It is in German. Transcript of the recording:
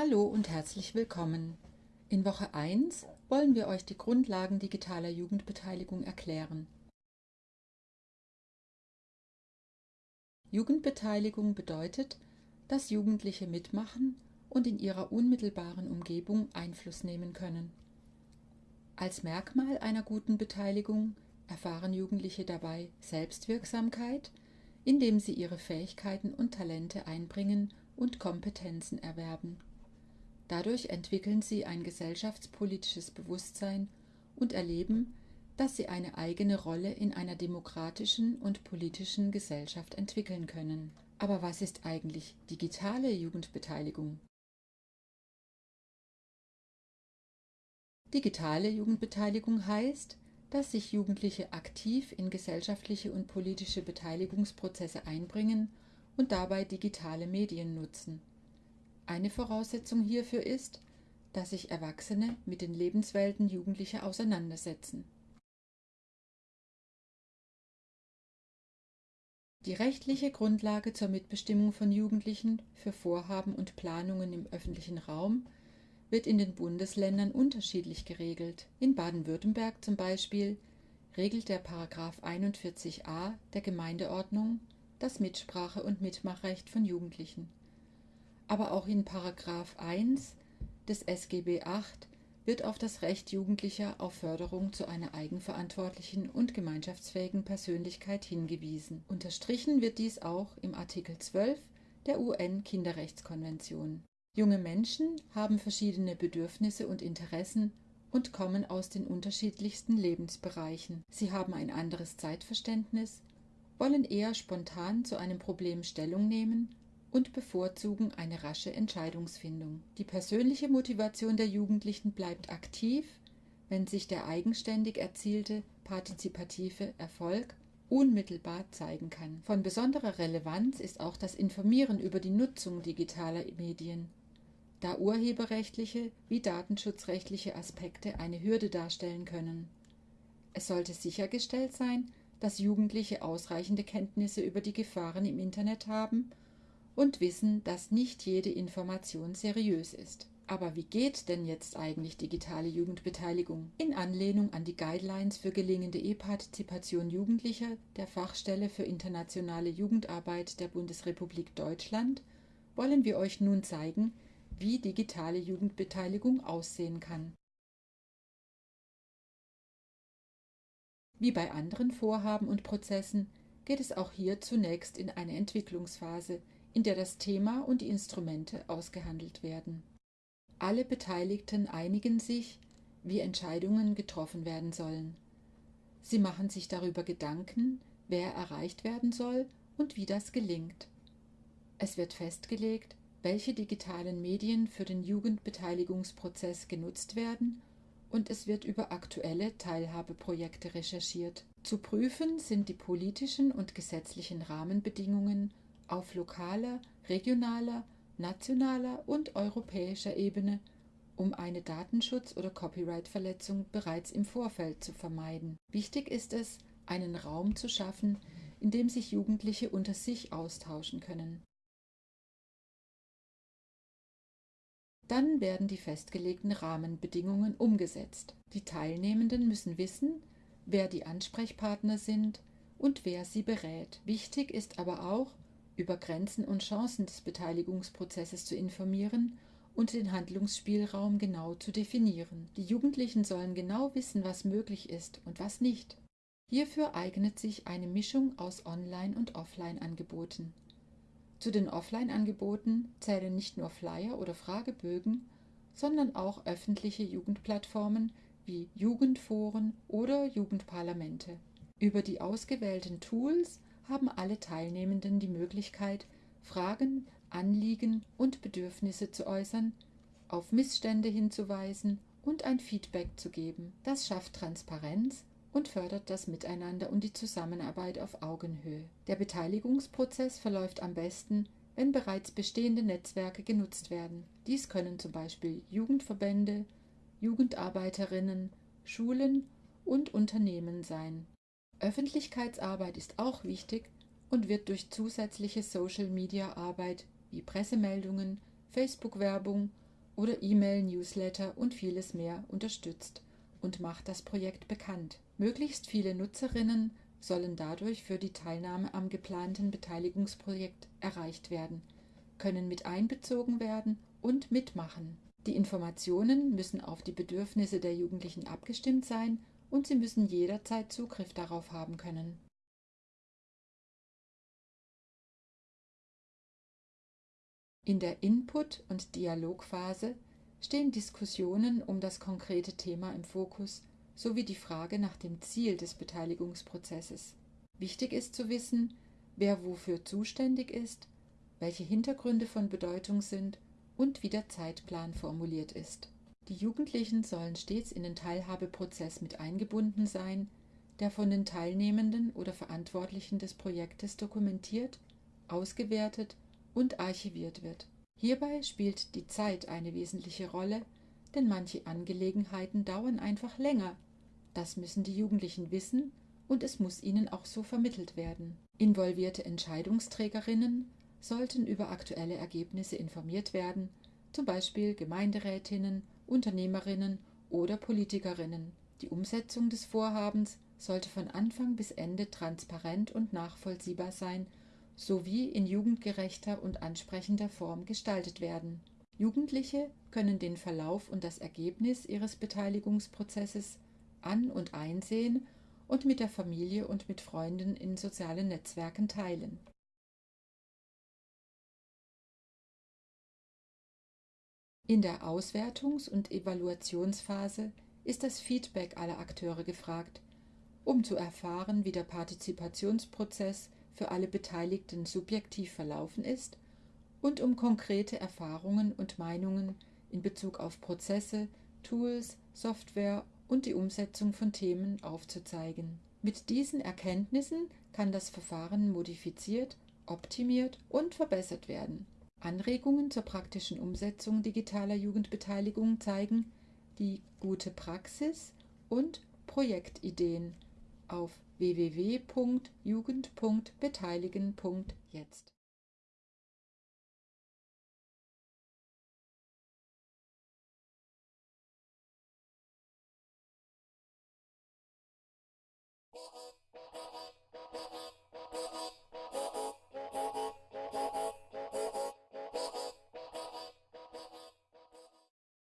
Hallo und herzlich willkommen. In Woche 1 wollen wir euch die Grundlagen digitaler Jugendbeteiligung erklären. Jugendbeteiligung bedeutet, dass Jugendliche mitmachen und in ihrer unmittelbaren Umgebung Einfluss nehmen können. Als Merkmal einer guten Beteiligung erfahren Jugendliche dabei Selbstwirksamkeit, indem sie ihre Fähigkeiten und Talente einbringen und Kompetenzen erwerben. Dadurch entwickeln sie ein gesellschaftspolitisches Bewusstsein und erleben, dass sie eine eigene Rolle in einer demokratischen und politischen Gesellschaft entwickeln können. Aber was ist eigentlich digitale Jugendbeteiligung? Digitale Jugendbeteiligung heißt, dass sich Jugendliche aktiv in gesellschaftliche und politische Beteiligungsprozesse einbringen und dabei digitale Medien nutzen. Eine Voraussetzung hierfür ist, dass sich Erwachsene mit den Lebenswelten Jugendlicher auseinandersetzen. Die rechtliche Grundlage zur Mitbestimmung von Jugendlichen für Vorhaben und Planungen im öffentlichen Raum wird in den Bundesländern unterschiedlich geregelt. In Baden-Württemberg zum Beispiel regelt der Paragraph 41a der Gemeindeordnung das Mitsprache- und Mitmachrecht von Jugendlichen aber auch in Paragraph 1 des SGB VIII wird auf das Recht Jugendlicher auf Förderung zu einer eigenverantwortlichen und gemeinschaftsfähigen Persönlichkeit hingewiesen. Unterstrichen wird dies auch im Artikel 12 der UN-Kinderrechtskonvention. Junge Menschen haben verschiedene Bedürfnisse und Interessen und kommen aus den unterschiedlichsten Lebensbereichen. Sie haben ein anderes Zeitverständnis, wollen eher spontan zu einem Problem Stellung nehmen und bevorzugen eine rasche Entscheidungsfindung. Die persönliche Motivation der Jugendlichen bleibt aktiv, wenn sich der eigenständig erzielte partizipative Erfolg unmittelbar zeigen kann. Von besonderer Relevanz ist auch das Informieren über die Nutzung digitaler Medien, da urheberrechtliche wie datenschutzrechtliche Aspekte eine Hürde darstellen können. Es sollte sichergestellt sein, dass Jugendliche ausreichende Kenntnisse über die Gefahren im Internet haben und wissen, dass nicht jede Information seriös ist. Aber wie geht denn jetzt eigentlich digitale Jugendbeteiligung? In Anlehnung an die Guidelines für gelingende E-Partizipation Jugendlicher der Fachstelle für internationale Jugendarbeit der Bundesrepublik Deutschland wollen wir euch nun zeigen, wie digitale Jugendbeteiligung aussehen kann. Wie bei anderen Vorhaben und Prozessen geht es auch hier zunächst in eine Entwicklungsphase, in der das Thema und die Instrumente ausgehandelt werden. Alle Beteiligten einigen sich, wie Entscheidungen getroffen werden sollen. Sie machen sich darüber Gedanken, wer erreicht werden soll und wie das gelingt. Es wird festgelegt, welche digitalen Medien für den Jugendbeteiligungsprozess genutzt werden und es wird über aktuelle Teilhabeprojekte recherchiert. Zu prüfen sind die politischen und gesetzlichen Rahmenbedingungen auf lokaler, regionaler, nationaler und europäischer Ebene, um eine Datenschutz- oder Copyright-Verletzung bereits im Vorfeld zu vermeiden. Wichtig ist es, einen Raum zu schaffen, in dem sich Jugendliche unter sich austauschen können. Dann werden die festgelegten Rahmenbedingungen umgesetzt. Die Teilnehmenden müssen wissen, wer die Ansprechpartner sind und wer sie berät. Wichtig ist aber auch, über Grenzen und Chancen des Beteiligungsprozesses zu informieren und den Handlungsspielraum genau zu definieren. Die Jugendlichen sollen genau wissen, was möglich ist und was nicht. Hierfür eignet sich eine Mischung aus Online- und Offline-Angeboten. Zu den Offline-Angeboten zählen nicht nur Flyer oder Fragebögen, sondern auch öffentliche Jugendplattformen wie Jugendforen oder Jugendparlamente. Über die ausgewählten Tools haben alle Teilnehmenden die Möglichkeit, Fragen, Anliegen und Bedürfnisse zu äußern, auf Missstände hinzuweisen und ein Feedback zu geben. Das schafft Transparenz und fördert das Miteinander und die Zusammenarbeit auf Augenhöhe. Der Beteiligungsprozess verläuft am besten, wenn bereits bestehende Netzwerke genutzt werden. Dies können zum Beispiel Jugendverbände, Jugendarbeiterinnen, Schulen und Unternehmen sein. Öffentlichkeitsarbeit ist auch wichtig und wird durch zusätzliche Social-Media-Arbeit wie Pressemeldungen, Facebook-Werbung oder E-Mail, Newsletter und vieles mehr unterstützt und macht das Projekt bekannt. Möglichst viele Nutzerinnen sollen dadurch für die Teilnahme am geplanten Beteiligungsprojekt erreicht werden, können mit einbezogen werden und mitmachen. Die Informationen müssen auf die Bedürfnisse der Jugendlichen abgestimmt sein und sie müssen jederzeit Zugriff darauf haben können. In der Input- und Dialogphase stehen Diskussionen um das konkrete Thema im Fokus sowie die Frage nach dem Ziel des Beteiligungsprozesses. Wichtig ist zu wissen, wer wofür zuständig ist, welche Hintergründe von Bedeutung sind und wie der Zeitplan formuliert ist. Die Jugendlichen sollen stets in den Teilhabeprozess mit eingebunden sein, der von den Teilnehmenden oder Verantwortlichen des Projektes dokumentiert, ausgewertet und archiviert wird. Hierbei spielt die Zeit eine wesentliche Rolle, denn manche Angelegenheiten dauern einfach länger. Das müssen die Jugendlichen wissen und es muss ihnen auch so vermittelt werden. Involvierte Entscheidungsträgerinnen sollten über aktuelle Ergebnisse informiert werden, zum Beispiel Gemeinderätinnen, Unternehmerinnen oder Politikerinnen. Die Umsetzung des Vorhabens sollte von Anfang bis Ende transparent und nachvollziehbar sein sowie in jugendgerechter und ansprechender Form gestaltet werden. Jugendliche können den Verlauf und das Ergebnis ihres Beteiligungsprozesses an und einsehen und mit der Familie und mit Freunden in sozialen Netzwerken teilen. In der Auswertungs- und Evaluationsphase ist das Feedback aller Akteure gefragt, um zu erfahren, wie der Partizipationsprozess für alle Beteiligten subjektiv verlaufen ist und um konkrete Erfahrungen und Meinungen in Bezug auf Prozesse, Tools, Software und die Umsetzung von Themen aufzuzeigen. Mit diesen Erkenntnissen kann das Verfahren modifiziert, optimiert und verbessert werden. Anregungen zur praktischen Umsetzung digitaler Jugendbeteiligung zeigen die gute Praxis und Projektideen auf www.jugend.beteiligen.jetzt.